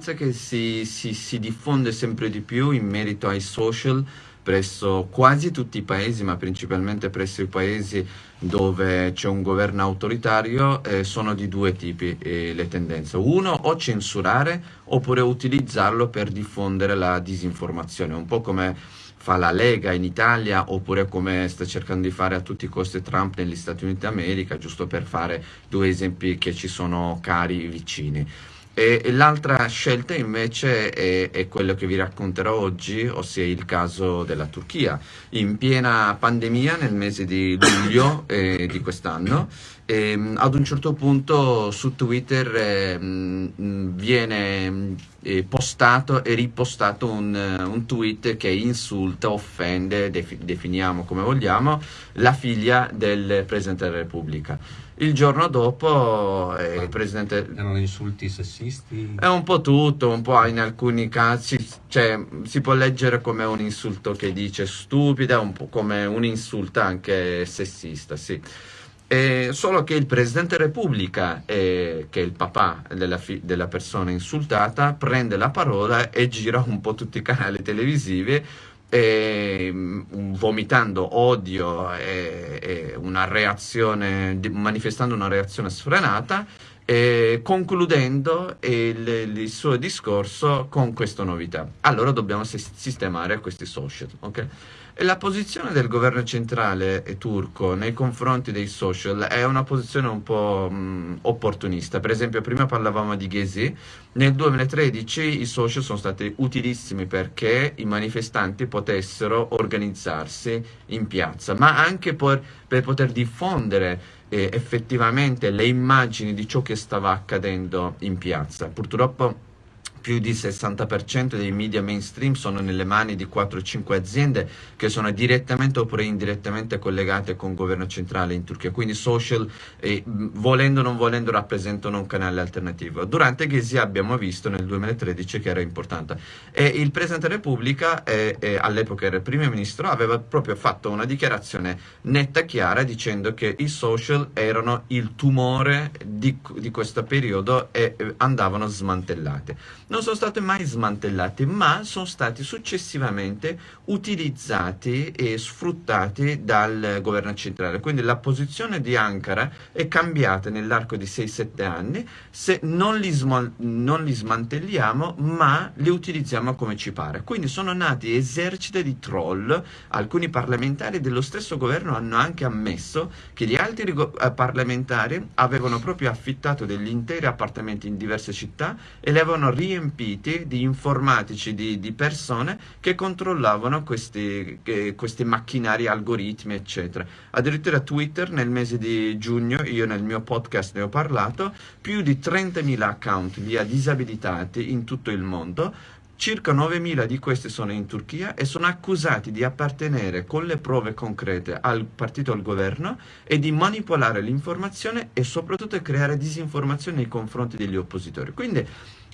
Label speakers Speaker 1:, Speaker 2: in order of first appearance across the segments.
Speaker 1: tendenza che si, si, si diffonde sempre di più in merito ai social presso quasi tutti i paesi, ma principalmente presso i paesi dove c'è un governo autoritario, eh, sono di due tipi eh, le tendenze. Uno, o censurare oppure utilizzarlo per diffondere la disinformazione, un po' come fa la Lega in Italia oppure come sta cercando di fare a tutti i costi Trump negli Stati Uniti d'America, giusto per fare due esempi che ci sono cari vicini. E, l'altra scelta invece è, è, quello che vi racconterò oggi, ossia il caso della Turchia. In piena pandemia nel mese di luglio eh, di quest'anno, eh, ad un certo punto su Twitter eh, viene eh, postato e ripostato un, un, tweet che insulta, offende, definiamo come vogliamo, la figlia del Presidente della Repubblica. Il giorno dopo eh, il Presidente...
Speaker 2: Erano insulti sessisti?
Speaker 1: È un po' tutto, un po' in alcuni casi, cioè si può leggere come un insulto che dice stupida, un po' come un insulto anche sessista, sì. Eh, solo che il Presidente della Repubblica, eh, che è il papà della, della, persona insultata, prende la parola e gira un po' tutti i canali televisivi e, mm, vomitando odio e, e una manifestando una reazione sfrenata e concludendo il, il, suo discorso con questa novità. Allora dobbiamo sistemare questi social. Okay? La posizione del governo centrale turco nei confronti dei social è una posizione un po' mh, opportunista. Per esempio, prima parlavamo di Gezi, nel 2013 i social sono stati utilissimi perché i manifestanti potessero organizzarsi in piazza, ma anche per, per poter diffondere eh, effettivamente le immagini di ciò che stava accadendo in piazza. Purtroppo più di 60% dei media mainstream sono nelle mani di 4-5 aziende che sono direttamente oppure indirettamente collegate con il governo centrale in Turchia, quindi social, eh, volendo o non volendo, rappresentano un canale alternativo. Durante Gezi abbiamo visto nel 2013 che era importante. E il Presidente della Repubblica, eh, eh, all'epoca era il Primo Ministro, aveva proprio fatto una dichiarazione netta e chiara dicendo che i social erano il tumore di, di questo periodo e eh, andavano smantellati non sono stati mai smantellati, ma sono stati successivamente utilizzati e sfruttati dal governo centrale. Quindi la posizione di Ankara è cambiata nell'arco di 6-7 anni se non li, non li smantelliamo, ma li utilizziamo come ci pare. Quindi sono nati eserciti di troll, alcuni parlamentari dello stesso governo hanno anche ammesso che gli altri eh, parlamentari avevano proprio affittato degli interi appartamenti in diverse città e li avevano riempiti riempiti di informatici, di, di persone che controllavano questi, eh, questi, macchinari, algoritmi, eccetera. Addirittura Twitter nel mese di giugno, io nel mio podcast ne ho parlato, più di 30.000 account li disabilitati in tutto il mondo, Circa 9.000 di questi sono in Turchia e sono accusati di appartenere con le prove concrete al partito al governo e di manipolare l'informazione e soprattutto creare disinformazione nei confronti degli oppositori. Quindi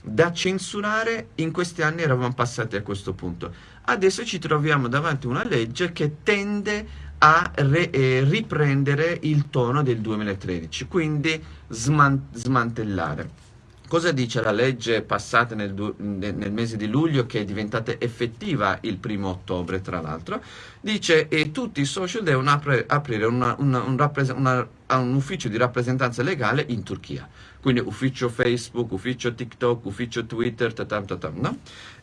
Speaker 1: da censurare in questi anni eravamo passati a questo punto. Adesso ci troviamo davanti a una legge che tende a re, eh, riprendere il tono del 2013, quindi sman smantellare. Cosa dice la legge passata nel, nel, mese di luglio che è diventata effettiva il primo ottobre tra l'altro? Dice che tutti i social devono apre, aprire una, una, un, una, un, ufficio di rappresentanza legale in Turchia, quindi ufficio Facebook, ufficio TikTok, ufficio Twitter, tatam, tatam, no?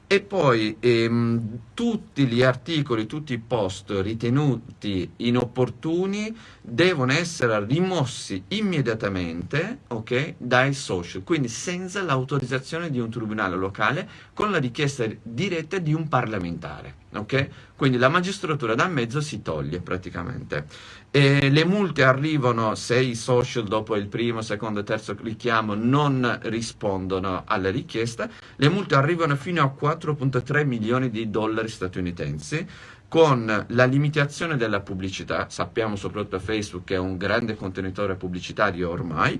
Speaker 1: E poi ehm, tutti gli articoli, tutti i post ritenuti inopportuni devono essere rimossi immediatamente okay, dai social, quindi senza l'autorizzazione di un tribunale locale con la richiesta diretta di un parlamentare. Okay? Quindi la magistratura da mezzo si toglie praticamente. E le multe arrivano se i social dopo il primo, secondo e terzo richiamo non rispondono alla richiesta, le multe arrivano fino a 4.3 milioni di dollari statunitensi con la limitazione della pubblicità, sappiamo soprattutto Facebook che è un grande contenitore pubblicitario ormai,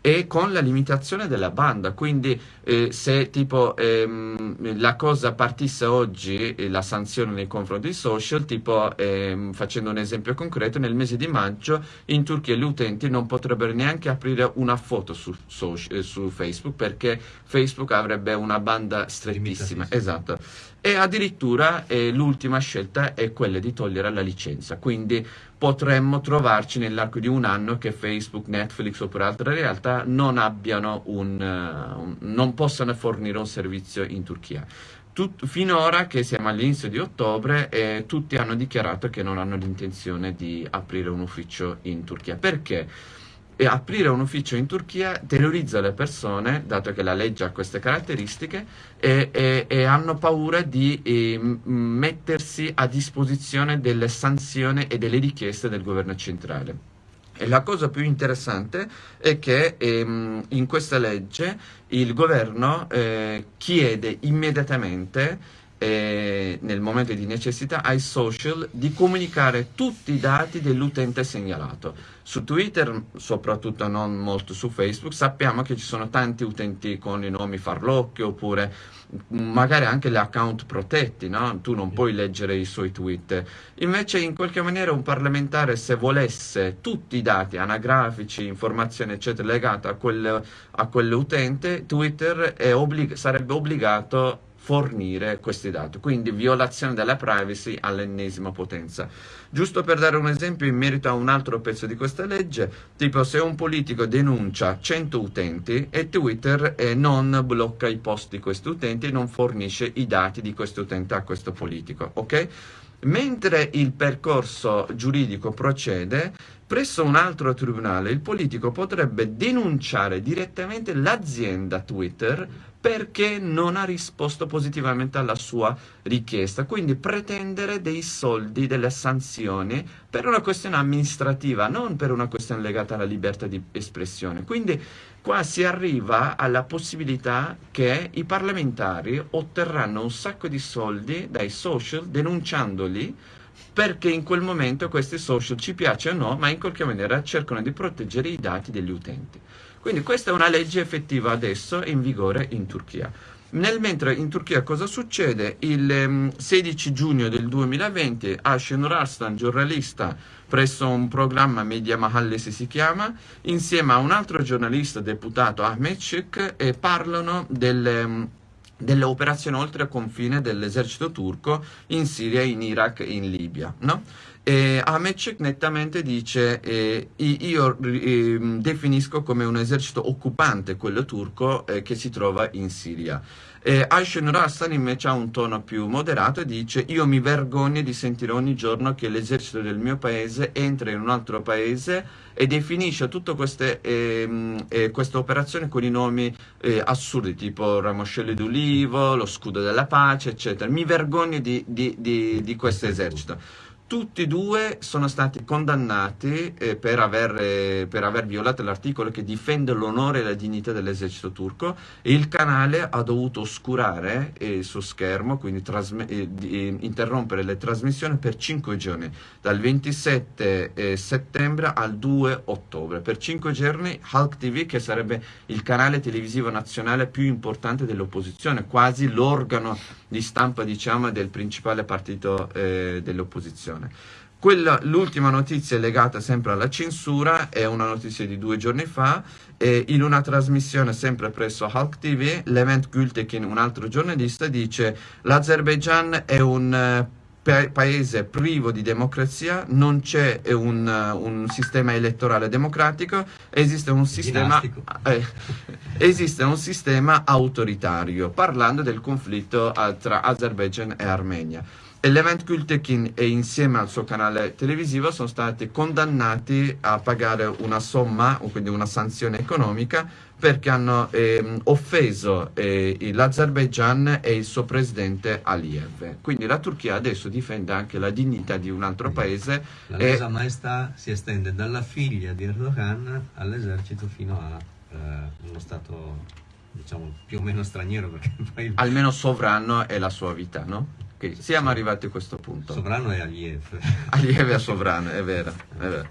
Speaker 1: e con la limitazione della banda, quindi eh, se tipo ehm, la cosa partisse oggi, eh, la sanzione nei confronti di social, tipo ehm, facendo un esempio concreto, nel mese di maggio in Turchia gli utenti non potrebbero neanche aprire una foto su, social, eh, su Facebook perché Facebook avrebbe una banda strettissima. Esatto. E addirittura eh, l'ultima scelta è quella di togliere la licenza, quindi potremmo trovarci nell'arco di un anno che Facebook, Netflix oppure altre realtà non abbiano un, uh, un non possano fornire un servizio in Turchia. Tut, finora, che siamo all'inizio di ottobre, eh, tutti hanno dichiarato che non hanno l'intenzione di aprire un ufficio in Turchia. Perché? E aprire un ufficio in Turchia terrorizza le persone, dato che la legge ha queste caratteristiche, e, e, e hanno paura di eh, mettersi a disposizione delle sanzioni e delle richieste del governo centrale. E la cosa più interessante è che ehm, in questa legge il governo eh, chiede immediatamente eh, nel momento di necessità ai social di comunicare tutti i dati dell'utente segnalato. Su Twitter, soprattutto non molto su Facebook, sappiamo che ci sono tanti utenti con i nomi farlocchi oppure magari anche gli account protetti, no? tu non puoi leggere i suoi tweet. Invece in qualche maniera un parlamentare se volesse tutti i dati anagrafici, informazioni eccetera legate a, quel, a quell'utente, Twitter obblig sarebbe obbligato fornire questi dati, quindi violazione della privacy all'ennesima potenza. Giusto per dare un esempio in merito a un altro pezzo di questa legge, tipo se un politico denuncia 100 utenti e Twitter eh, non blocca i post di questi utenti e non fornisce i dati di questo utente a questo politico, ok? Mentre il percorso giuridico procede, presso un altro tribunale il politico potrebbe denunciare direttamente l'azienda Twitter perché non ha risposto positivamente alla sua richiesta, quindi pretendere dei soldi, delle sanzioni per una questione amministrativa, non per una questione legata alla libertà di espressione. Quindi qua si arriva alla possibilità che i parlamentari otterranno un sacco di soldi dai social denunciandoli perché in quel momento questi social ci piacciono o no, ma in qualche maniera cercano di proteggere i dati degli utenti. Quindi questa è una legge effettiva adesso in vigore in Turchia. Nel mentre in Turchia cosa succede? Il 16 ehm, giugno del 2020 Ashen Rastan, giornalista presso un programma Media Mahallesi si chiama, insieme a un altro giornalista deputato Ahmet Şık, e parlano delle, ehm, delle operazioni oltre confine dell'esercito turco in Siria, in Iraq e in Libia. No? E Ahmetchik nettamente dice eh, io eh, definisco come un esercito occupante quello turco eh, che si trova in Siria. Eh, Ayşen Rastan invece ha un tono più moderato e dice io mi vergogno di sentire ogni giorno che l'esercito del mio paese entra in un altro paese e definisce tutte queste, ehm, eh, queste operazioni con i nomi eh, assurdi tipo ramoscello d'ulivo, lo scudo della pace eccetera. Mi vergogno di, di, di, di questo esercito. Tutti e due sono stati condannati eh, per, aver, eh, per, aver, violato l'articolo che difende l'onore e la dignità dell'esercito turco e il canale ha dovuto oscurare eh, il suo schermo, quindi eh, eh, interrompere le trasmissioni per 5 giorni, dal 27 eh, settembre al 2 ottobre. Per 5 giorni Halk TV, che sarebbe il canale televisivo nazionale più importante dell'opposizione, quasi l'organo di stampa diciamo, del principale partito dell'opposizione. L'ultima notizia legata sempre alla censura, è una notizia di due giorni fa, eh, in una trasmissione sempre presso Halk TV, Levent Gültekin, un altro giornalista, dice l'Azerbaijan è un eh, pa paese privo di democrazia, non c'è un, uh, un, sistema elettorale democratico, esiste un sistema, eh, esiste un sistema autoritario, parlando del conflitto tra Azerbaijan e Armenia. Levent Gültekin e insieme al suo canale televisivo sono stati condannati a pagare una somma, quindi una sanzione economica, perché hanno eh, offeso eh, l'Azerbaijan e il suo presidente Aliyev. Quindi la Turchia adesso difende anche la dignità di un altro paese.
Speaker 2: La Lesa e... Maestà si estende dalla figlia di Erdogan all'esercito fino a eh, uno stato diciamo più o meno straniero.
Speaker 1: Poi... Almeno sovrano è la sua vita, no? Okay, siamo arrivati a questo punto.
Speaker 2: Sovrano è Aliev.
Speaker 1: Aliev è sovrano, è vero, è vero.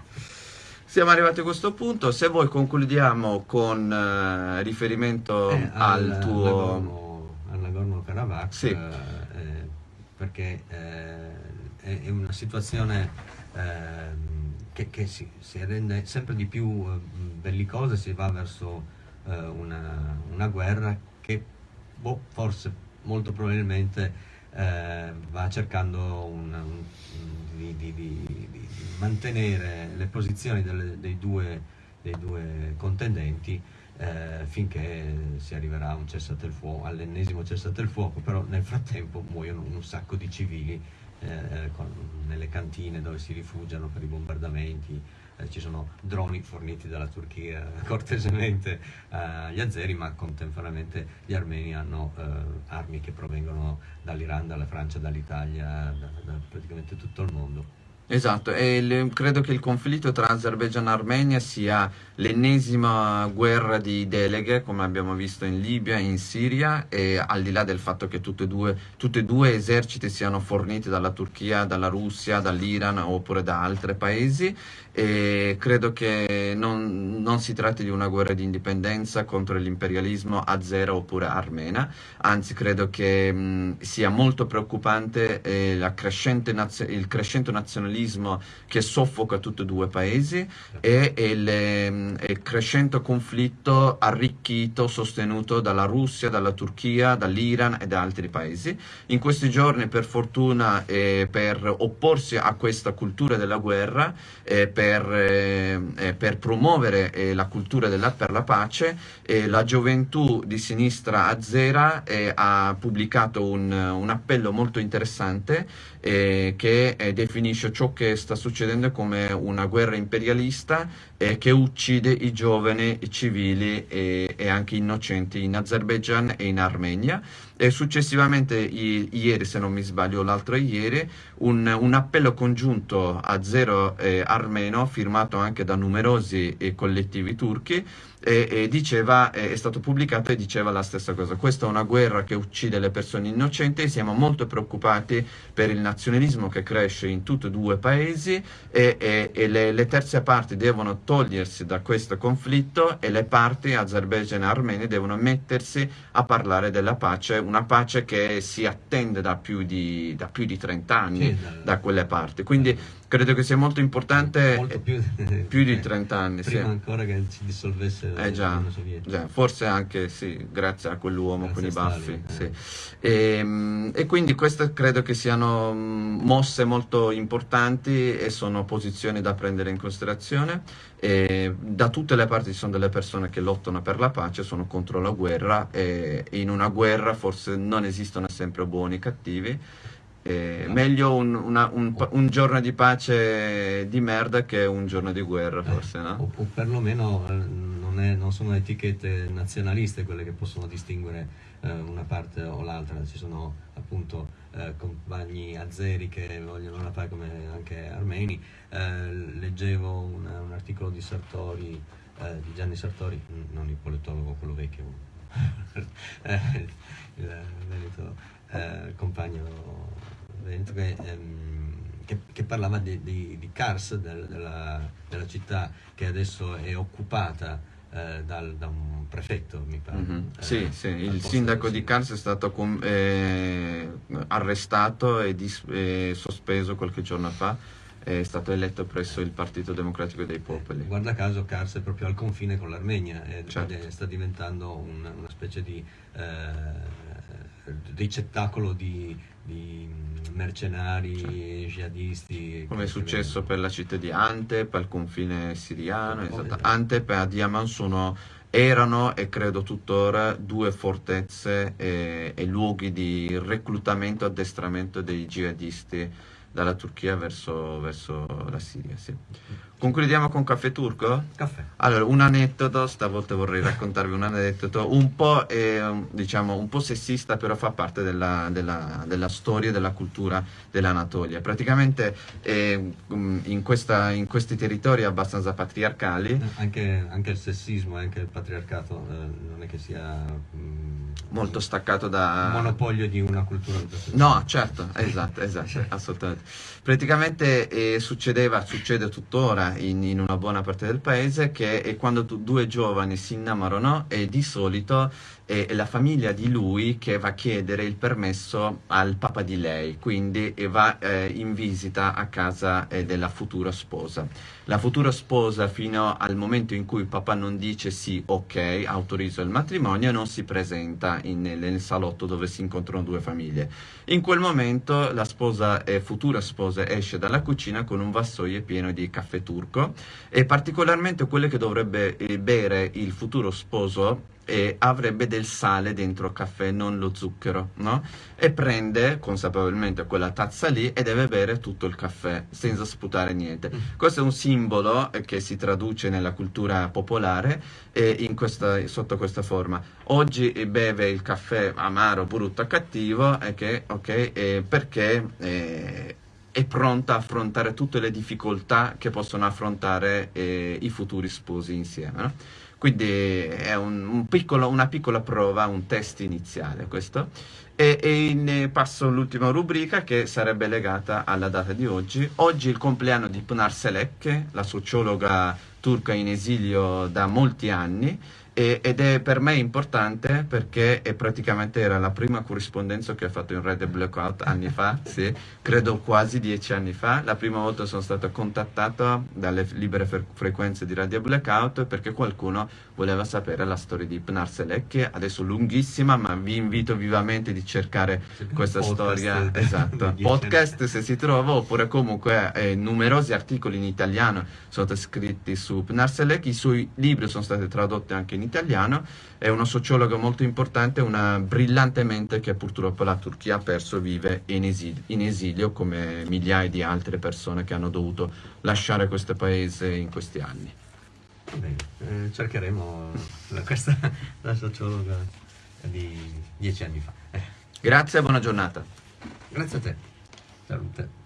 Speaker 1: Siamo arrivati a questo punto, se vuoi concludiamo con eh, riferimento
Speaker 2: Eh,
Speaker 1: al, tuo...
Speaker 2: Nagorno- al Nagorno-Karabakh
Speaker 1: Sì.
Speaker 2: eh, perché eh, è, è una situazione ehm, che, che si, si rende sempre di più eh, bellicosa, si va verso eh, una, una guerra che boh, forse molto probabilmente eh, va cercando un- un- di, di- di- di- mantenere le posizioni delle- dei, due, dei due contendenti eh, finché si arriverà a un cessate-il-fuoco, all'ennesimo cessate-il-fuoco, però nel frattempo muoiono un sacco di civili eh, con- nelle cantine dove si rifugiano per i bombardamenti, eh, ci sono droni forniti dalla Turchia cortesemente agli azeri, ma contemporaneamente gli armeni hanno eh, armi che provengono dall'Iran, dalla Francia, dall'Italia, da, da praticamente tutto il mondo.
Speaker 1: Esatto, e il- credo che il conflitto tra Azerbaijan e Armenia sia l'ennesima guerra di deleghe, come abbiamo visto in Libia e in Siria, e al di là del fatto che tutti e due eserciti siano forniti dalla Turchia, dalla Russia, dall'Iran oppure da altri paesi, e credo che non, non si tratti di una guerra di indipendenza contro l'imperialismo azero oppure armena, anzi credo che mh, sia molto preoccupante eh, crescente il crescente nazionalismo che soffoca tutti e due i paesi e il, ehm, il crescente conflitto arricchito, sostenuto dalla Russia, dalla Turchia, dall'Iran e da altri paesi. In questi giorni, per fortuna, eh, per opporsi a questa cultura della guerra, eh, per, eh, eh, per promuovere eh, la cultura della, per la pace, eh, la gioventù di sinistra azera eh, ha pubblicato un, un appello molto interessante eh, che definisce ciò che sta succedendo come una guerra imperialista che uccide i giovani i civili e, e anche innocenti in Azerbaijan e in Armenia. E successivamente, ieri, se non mi sbaglio, l'altro ieri, un, un appello congiunto azero-armeno firmato anche da numerosi eh, collettivi turchi e, e diceva, è stato pubblicato e diceva la stessa cosa. Questa è una guerra che uccide le persone innocenti, siamo molto preoccupati per il nazionalismo che cresce in tutti e due i paesi e, e- e le, le terze parti devono togliersi da questo conflitto e le parti Azerbaijan e Armenia devono mettersi a parlare della pace, una pace che si attende da più di, da più di 30 anni
Speaker 2: Sì,
Speaker 1: da quelle parti. Quindi credo che sia molto importante,
Speaker 2: Molto
Speaker 1: eh,
Speaker 2: più,
Speaker 1: più di 30 anni. sì.
Speaker 2: Prima ancora che si dissolvesse
Speaker 1: Eh già, già, forse anche sì, grazie a quell'uomo con i baffi.
Speaker 2: Stalin,
Speaker 1: sì. E, e quindi queste credo che siano mosse molto importanti e sono posizioni da prendere in considerazione. E da tutte le parti ci sono delle persone che lottano per la pace, sono contro la guerra e in una guerra forse non esistono sempre buoni e cattivi. E
Speaker 2: No.
Speaker 1: Meglio un, una- un un giorno di pace di merda che un giorno di guerra, forse,
Speaker 2: O,
Speaker 1: no?
Speaker 2: o perlomeno eh, non, è- non sono etichette nazionaliste quelle che possono distinguere eh, una parte o l'altra, ci sono appunto eh, compagni azeri che vogliono la pace come anche armeni. Eh, leggevo una- un articolo di Sartori, eh, di Gianni Sartori, non il politologo, quello vecchio, eh, il Veneto, eh, il compagno Veneto che, ehm, che- che parlava di, di- di Kars, del- della, della città che adesso è occupata eh, dal- da un prefetto, mi pare.
Speaker 1: Mhm.
Speaker 2: eh,
Speaker 1: Sì, sì, il sindaco di. Kars è stato eh, arrestato e, sospeso qualche giorno fa, è stato eletto presso il Partito Democratico dei Popoli.
Speaker 2: Guarda caso Kars è proprio al confine con l'Armenia e
Speaker 1: Certo.
Speaker 2: ed è- sta diventando un- una specie di eh, ricettacolo di, di mercenari jihadisti.
Speaker 1: Come è successo per la città di Antep, al confine siriano,
Speaker 2: Esatto.
Speaker 1: esatto. Antep e Adiaman sono, erano e credo tuttora due fortezze e, e luoghi di reclutamento e addestramento dei jihadisti dalla Turchia verso, verso la Siria. sì. Concludiamo con Caffè Turco?
Speaker 2: Caffè.
Speaker 1: Allora, un aneddoto, stavolta vorrei raccontarvi un aneddoto un po', eh, diciamo, un po' sessista, però fa parte della, della- della storia e della cultura dell'Anatolia. Praticamente eh, in, questa- in questi territori abbastanza patriarcali,
Speaker 2: Anche, anche il sessismo anche il patriarcato eh, non è che sia mm,
Speaker 1: molto staccato da...
Speaker 2: monopolio di una cultura
Speaker 1: No, certo, esatto, esatto, assolutamente. Praticamente eh, succedeva, succede tuttora in, in, una buona parte del paese che quando tu, due giovani si innamorano e di solito è la famiglia di lui che va a chiedere il permesso al papà di lei, quindi va eh, in visita a casa eh, della futura sposa. La futura sposa fino al momento in cui il papà non dice sì, ok, autorizzo il matrimonio, non si presenta in, nel salotto dove si incontrano due famiglie. In quel momento la sposa e futura sposa esce dalla cucina con un vassoio pieno di caffè turco e particolarmente quello che dovrebbe eh, bere il futuro sposo e avrebbe del sale dentro il caffè, non lo zucchero, no? E prende consapevolmente quella tazza lì e deve bere tutto il caffè senza sputare niente. Mm. Questo è un simbolo che si traduce nella cultura popolare eh, questa, sotto questa forma. Oggi beve il caffè amaro, brutto, cattivo, che, okay, eh, perché... Eh, è pronta a affrontare tutte le difficoltà che possono affrontare eh, i futuri sposi insieme. No? Quindi è un, un piccolo, una piccola prova, un test iniziale questo. E, e ne passo all'ultima rubrica che sarebbe legata alla data di oggi. Oggi è il compleanno di Pınar Selek, la sociologa turca in esilio da molti anni e, ed è per me importante perché praticamente era la prima corrispondenza che ho fatto in Red Blackout anni fa, sì, credo quasi dieci anni fa. La prima volta sono stato contattato dalle libere fre frequenze di Radio Blackout perché qualcuno voleva sapere la storia di Pnar Selek, adesso lunghissima, ma vi invito vivamente di cercare questa storia. Esatto, podcast se si trova, oppure comunque eh, numerosi articoli in italiano sono scritti su Pnar Selek, i suoi libri sono stati tradotti anche in italiano, è una sociologa molto importante, una brillante mente che purtroppo la Turchia ha perso, vive in esilio, in esilio come migliaia di altre persone che hanno dovuto lasciare questo paese in questi anni.
Speaker 2: Bene, eh, cercheremo la, questa la sociologa di dieci anni fa.
Speaker 1: Grazie e buona giornata.
Speaker 2: Grazie a te. Salute.